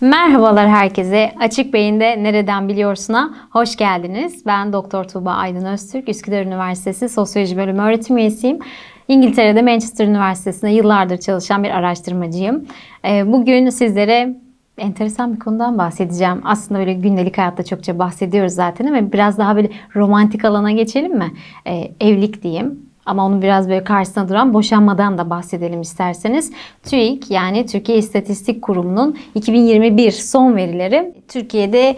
Merhabalar herkese. Açık Beyin'de Nereden Biliyorsun'a hoş geldiniz. Ben Doktor Tuğba Aydın Öztürk, Üsküdar Üniversitesi Sosyoloji Bölümü öğretim üyesiyim. İngiltere'de Manchester Üniversitesi'nde yıllardır çalışan bir araştırmacıyım. Ee, Bugün sizlere enteresan bir konudan bahsedeceğim. Aslında böyle gündelik hayatta çokça bahsediyoruz zaten ama biraz daha böyle romantik alana geçelim mi? Ee, Evlilik diyeyim. Ama onun biraz böyle karşısına duran boşanmadan da bahsedelim isterseniz. TÜİK yani Türkiye İstatistik Kurumu'nun 2021 son verileri Türkiye'de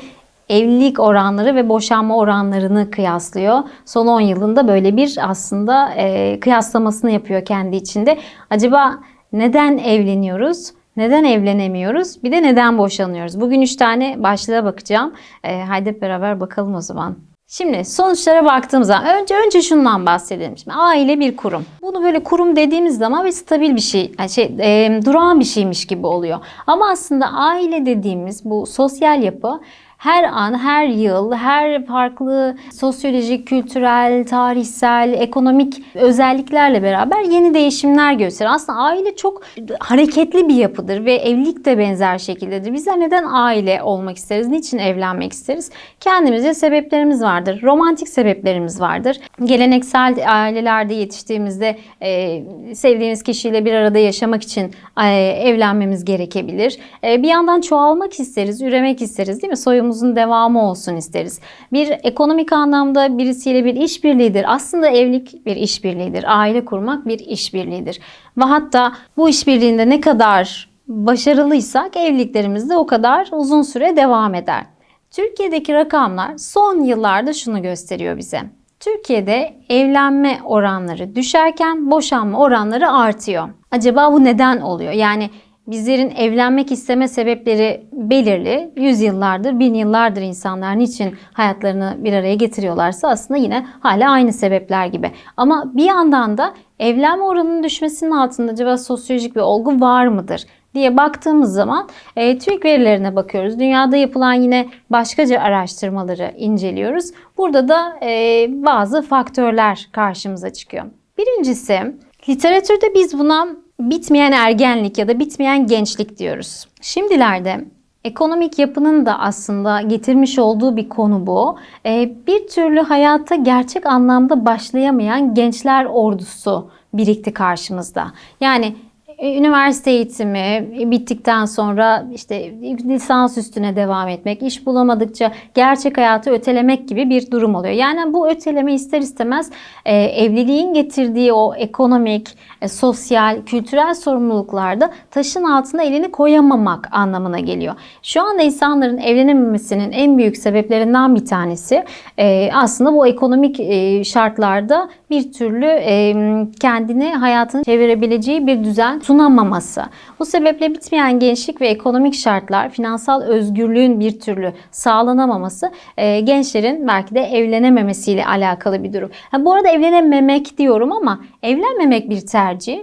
evlilik oranları ve boşanma oranlarını kıyaslıyor. Son 10 yılında böyle bir aslında e, kıyaslamasını yapıyor kendi içinde. Acaba neden evleniyoruz? Neden evlenemiyoruz? Bir de neden boşanıyoruz? Bugün 3 tane başlığa bakacağım. E, haydi beraber bakalım o zaman. Şimdi sonuçlara baktığımızda önce önce şundan bahsedelim. Şimdi aile bir kurum. Bunu böyle kurum dediğimiz zaman bir stabil bir şey, yani şey e, durağan bir şeymiş gibi oluyor. Ama aslında aile dediğimiz bu sosyal yapı her an, her yıl, her farklı sosyolojik, kültürel, tarihsel, ekonomik özelliklerle beraber yeni değişimler gösterir. Aslında aile çok hareketli bir yapıdır ve evlilik de benzer şekildedir. Bizler neden aile olmak isteriz? Niçin evlenmek isteriz? Kendimizce sebeplerimiz vardır. Romantik sebeplerimiz vardır. Geleneksel ailelerde yetiştiğimizde e, sevdiğimiz kişiyle bir arada yaşamak için e, evlenmemiz gerekebilir. E, bir yandan çoğalmak isteriz, üremek isteriz değil mi? Soyumuzun devamı olsun isteriz. Bir ekonomik anlamda birisiyle bir işbirliğidir. Aslında evlilik bir işbirliğidir. Aile kurmak bir işbirliğidir. Ve hatta bu işbirliğinde ne kadar başarılıysak evliliklerimiz de o kadar uzun süre devam eder. Türkiye'deki rakamlar son yıllarda şunu gösteriyor bize. Türkiye'de evlenme oranları düşerken boşanma oranları artıyor. Acaba bu neden oluyor? Yani bizlerin evlenmek isteme sebepleri belirli. Yüzyıllardır, bin yıllardır insanlar niçin hayatlarını bir araya getiriyorlarsa aslında yine hala aynı sebepler gibi. Ama bir yandan da evlenme oranının düşmesinin altında acaba sosyolojik bir olgu var mıdır? diye baktığımız zaman e, TÜİK verilerine bakıyoruz. Dünyada yapılan yine başkaca araştırmaları inceliyoruz. Burada da e, bazı faktörler karşımıza çıkıyor. Birincisi literatürde biz buna bitmeyen ergenlik ya da bitmeyen gençlik diyoruz. Şimdilerde Ekonomik yapının da aslında getirmiş olduğu bir konu bu. Ee, bir türlü hayata gerçek anlamda başlayamayan gençler ordusu birikti karşımızda. Yani üniversite eğitimi bittikten sonra işte lisans üstüne devam etmek, iş bulamadıkça gerçek hayatı ötelemek gibi bir durum oluyor. Yani bu öteleme ister istemez e, evliliğin getirdiği o ekonomik, e, sosyal, kültürel sorumluluklarda taşın altına elini koyamamak anlamına geliyor. Şu anda insanların evlenememesinin en büyük sebeplerinden bir tanesi e, aslında bu ekonomik e, şartlarda bir türlü e, kendini hayatını çevirebileceği bir düzen sunamaması. Bu sebeple bitmeyen gençlik ve ekonomik şartlar, finansal özgürlüğün bir türlü sağlanamaması e, gençlerin belki de evlenememesiyle alakalı bir durum. Ha, bu arada evlenememek diyorum ama evlenmemek bir tercih.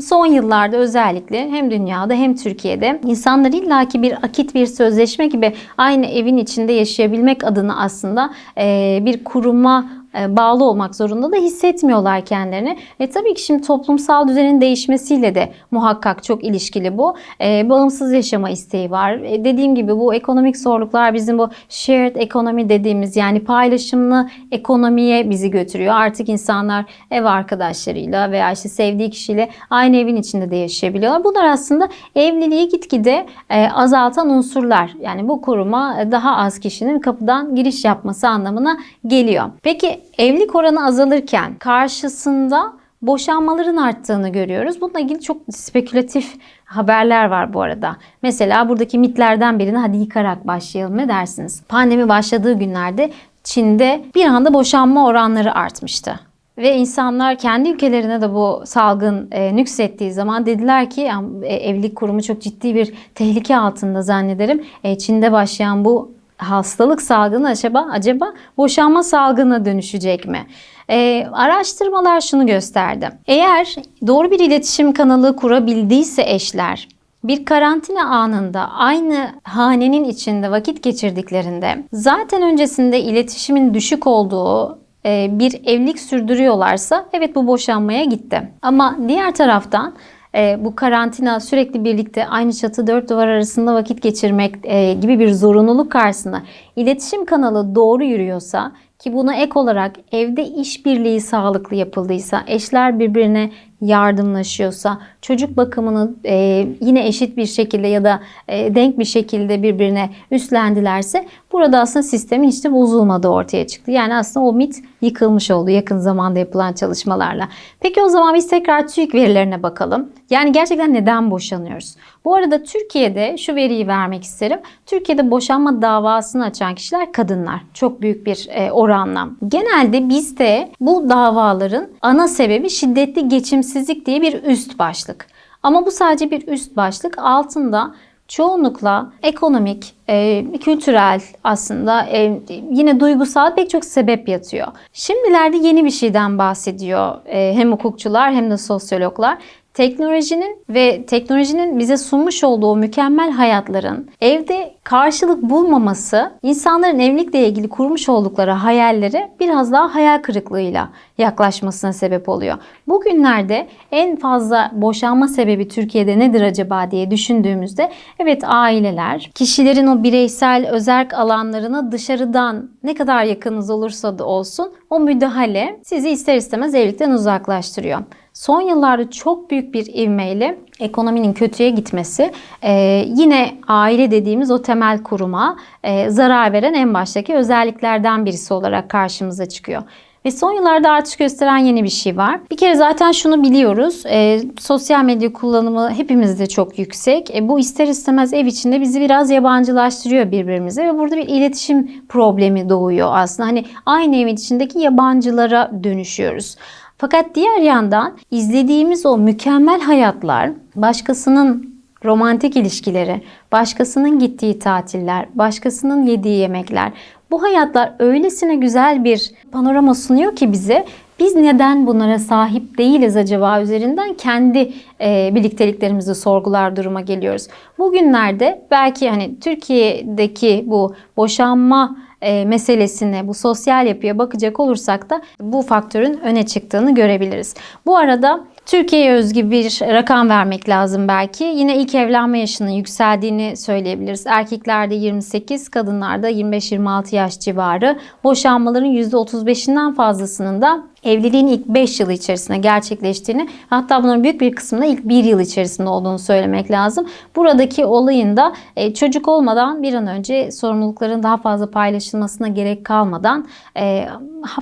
Son yıllarda özellikle hem dünyada hem Türkiye'de insanlar illaki bir akit bir sözleşme gibi aynı evin içinde yaşayabilmek adına aslında e, bir kuruma bağlı olmak zorunda da hissetmiyorlar kendilerini. E tabii ki şimdi toplumsal düzenin değişmesiyle de muhakkak çok ilişkili bu. E, bağımsız yaşama isteği var. E, dediğim gibi bu ekonomik zorluklar bizim bu shared economy dediğimiz yani paylaşımlı ekonomiye bizi götürüyor. Artık insanlar ev arkadaşlarıyla veya işte sevdiği kişiyle aynı evin içinde de yaşayabiliyorlar. Bunlar aslında evliliği gitgide e, azaltan unsurlar. Yani bu kuruma daha az kişinin kapıdan giriş yapması anlamına geliyor. Peki evlilik oranı azalırken karşısında boşanmaların arttığını görüyoruz. Bununla ilgili çok spekülatif haberler var bu arada. Mesela buradaki mitlerden birini hadi yıkarak başlayalım ne dersiniz? Pandemi başladığı günlerde Çin'de bir anda boşanma oranları artmıştı. Ve insanlar kendi ülkelerine de bu salgın e, nüksettiği zaman dediler ki e, evlilik kurumu çok ciddi bir tehlike altında zannederim. E, Çin'de başlayan bu hastalık salgını acaba acaba boşanma salgına dönüşecek mi? Ee, araştırmalar şunu gösterdi. Eğer doğru bir iletişim kanalı kurabildiyse eşler bir karantina anında aynı hanenin içinde vakit geçirdiklerinde zaten öncesinde iletişimin düşük olduğu e, bir evlilik sürdürüyorlarsa evet bu boşanmaya gitti. Ama diğer taraftan bu karantina sürekli birlikte aynı çatı dört duvar arasında vakit geçirmek e, gibi bir zorunluluk karşısında iletişim kanalı doğru yürüyorsa ki buna ek olarak evde işbirliği sağlıklı yapıldıysa, eşler birbirine yardımlaşıyorsa, çocuk bakımını e, yine eşit bir şekilde ya da e, denk bir şekilde birbirine üstlendilerse burada aslında sistemin hiç de bozulmadığı ortaya çıktı. Yani aslında o mit yıkılmış oldu yakın zamanda yapılan çalışmalarla. Peki o zaman biz tekrar TÜİK verilerine bakalım. Yani gerçekten neden boşanıyoruz? Bu arada Türkiye'de şu veriyi vermek isterim. Türkiye'de boşanma davasını açan kişiler kadınlar. Çok büyük bir e, oranla. Genelde bizde bu davaların ana sebebi şiddetli geçimsizlik diye bir üst başlık. Ama bu sadece bir üst başlık. Altında çoğunlukla ekonomik, e, kültürel aslında e, yine duygusal pek çok sebep yatıyor. Şimdilerde yeni bir şeyden bahsediyor e, hem hukukçular hem de sosyologlar. Teknolojinin ve teknolojinin bize sunmuş olduğu mükemmel hayatların evde karşılık bulmaması insanların evlilikle ilgili kurmuş oldukları hayalleri biraz daha hayal kırıklığıyla yaklaşmasına sebep oluyor. Bugünlerde en fazla boşanma sebebi Türkiye'de nedir acaba diye düşündüğümüzde evet aileler kişilerin o bireysel özerk alanlarına dışarıdan ne kadar yakınız olursa da olsun o müdahale sizi ister istemez evlilikten uzaklaştırıyor. Son yıllarda çok büyük bir ivmeyle ekonominin kötüye gitmesi e, yine aile dediğimiz o temel kuruma e, zarar veren en baştaki özelliklerden birisi olarak karşımıza çıkıyor. Ve son yıllarda artış gösteren yeni bir şey var. Bir kere zaten şunu biliyoruz. E, sosyal medya kullanımı hepimizde çok yüksek. E, bu ister istemez ev içinde bizi biraz yabancılaştırıyor birbirimize ve burada bir iletişim problemi doğuyor aslında. Hani aynı evin içindeki yabancılara dönüşüyoruz. Fakat diğer yandan izlediğimiz o mükemmel hayatlar, başkasının romantik ilişkileri, başkasının gittiği tatiller, başkasının yediği yemekler. Bu hayatlar öylesine güzel bir panorama sunuyor ki bize biz neden bunlara sahip değiliz acaba üzerinden kendi e, birlikteliklerimizi sorgular duruma geliyoruz. Bugünlerde belki hani Türkiye'deki bu boşanma e, meselesine, bu sosyal yapıya bakacak olursak da bu faktörün öne çıktığını görebiliriz. Bu arada Türkiye'ye özgü bir rakam vermek lazım belki. Yine ilk evlenme yaşının yükseldiğini söyleyebiliriz. Erkeklerde 28, kadınlarda 25-26 yaş civarı. Boşanmaların %35'inden fazlasının da evliliğin ilk 5 yılı içerisinde gerçekleştiğini hatta bunların büyük bir kısmında ilk 1 yıl içerisinde olduğunu söylemek lazım. Buradaki olayın da e, çocuk olmadan bir an önce sorumlulukların daha fazla paylaşılmasına gerek kalmadan e,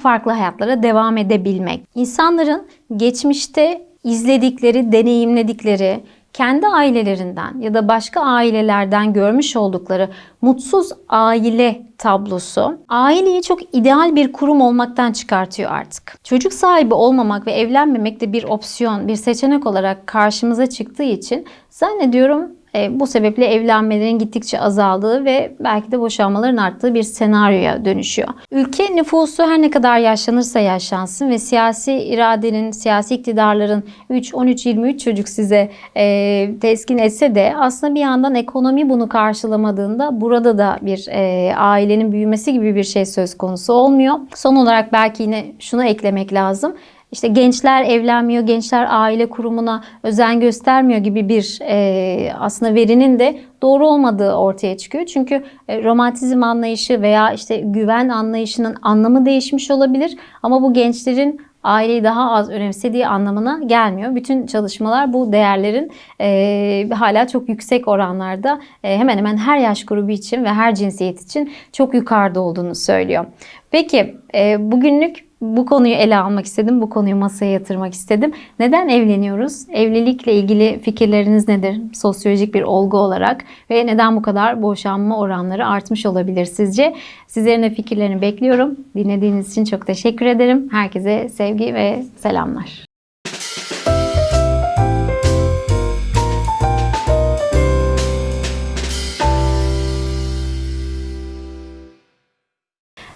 farklı hayatlara devam edebilmek. İnsanların geçmişte izledikleri, deneyimledikleri, kendi ailelerinden ya da başka ailelerden görmüş oldukları mutsuz aile tablosu aileyi çok ideal bir kurum olmaktan çıkartıyor artık. Çocuk sahibi olmamak ve evlenmemek de bir opsiyon, bir seçenek olarak karşımıza çıktığı için zannediyorum bu sebeple evlenmelerin gittikçe azaldığı ve belki de boşanmaların arttığı bir senaryoya dönüşüyor. Ülke nüfusu her ne kadar yaşlanırsa yaşlansın ve siyasi iradenin, siyasi iktidarların 3, 13, 23 çocuk size e, teskin etse de aslında bir yandan ekonomi bunu karşılamadığında burada da bir e, ailenin büyümesi gibi bir şey söz konusu olmuyor. Son olarak belki yine şunu eklemek lazım. İşte gençler evlenmiyor, gençler aile kurumuna özen göstermiyor gibi bir e, aslında verinin de doğru olmadığı ortaya çıkıyor. Çünkü e, romantizm anlayışı veya işte güven anlayışının anlamı değişmiş olabilir. Ama bu gençlerin aileyi daha az önemsediği anlamına gelmiyor. Bütün çalışmalar bu değerlerin e, hala çok yüksek oranlarda e, hemen hemen her yaş grubu için ve her cinsiyet için çok yukarıda olduğunu söylüyor. Peki e, bugünlük bu konuyu ele almak istedim. Bu konuyu masaya yatırmak istedim. Neden evleniyoruz? Evlilikle ilgili fikirleriniz nedir? Sosyolojik bir olgu olarak ve neden bu kadar boşanma oranları artmış olabilir sizce? Sizlerin de fikirlerini bekliyorum. Dinlediğiniz için çok teşekkür ederim. Herkese sevgi ve selamlar.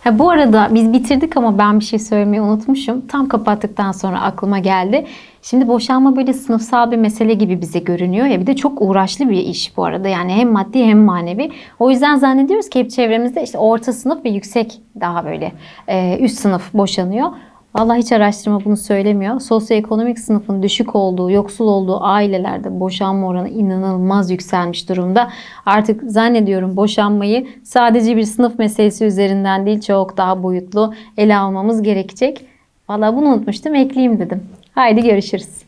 Ha, bu arada biz bitirdik ama ben bir şey söylemeyi unutmuşum. Tam kapattıktan sonra aklıma geldi. Şimdi boşanma böyle sınıfsal bir mesele gibi bize görünüyor ya bir de çok uğraşlı bir iş bu arada. Yani hem maddi hem manevi. O yüzden zannediyoruz ki hep çevremizde işte orta sınıf ve yüksek daha böyle e, üst sınıf boşanıyor. Vallahi hiç araştırma bunu söylemiyor. Sosyoekonomik sınıfın düşük olduğu, yoksul olduğu ailelerde boşanma oranı inanılmaz yükselmiş durumda. Artık zannediyorum boşanmayı sadece bir sınıf meselesi üzerinden değil çok daha boyutlu ele almamız gerekecek. Vallahi bunu unutmuştum ekleyeyim dedim. Haydi görüşürüz.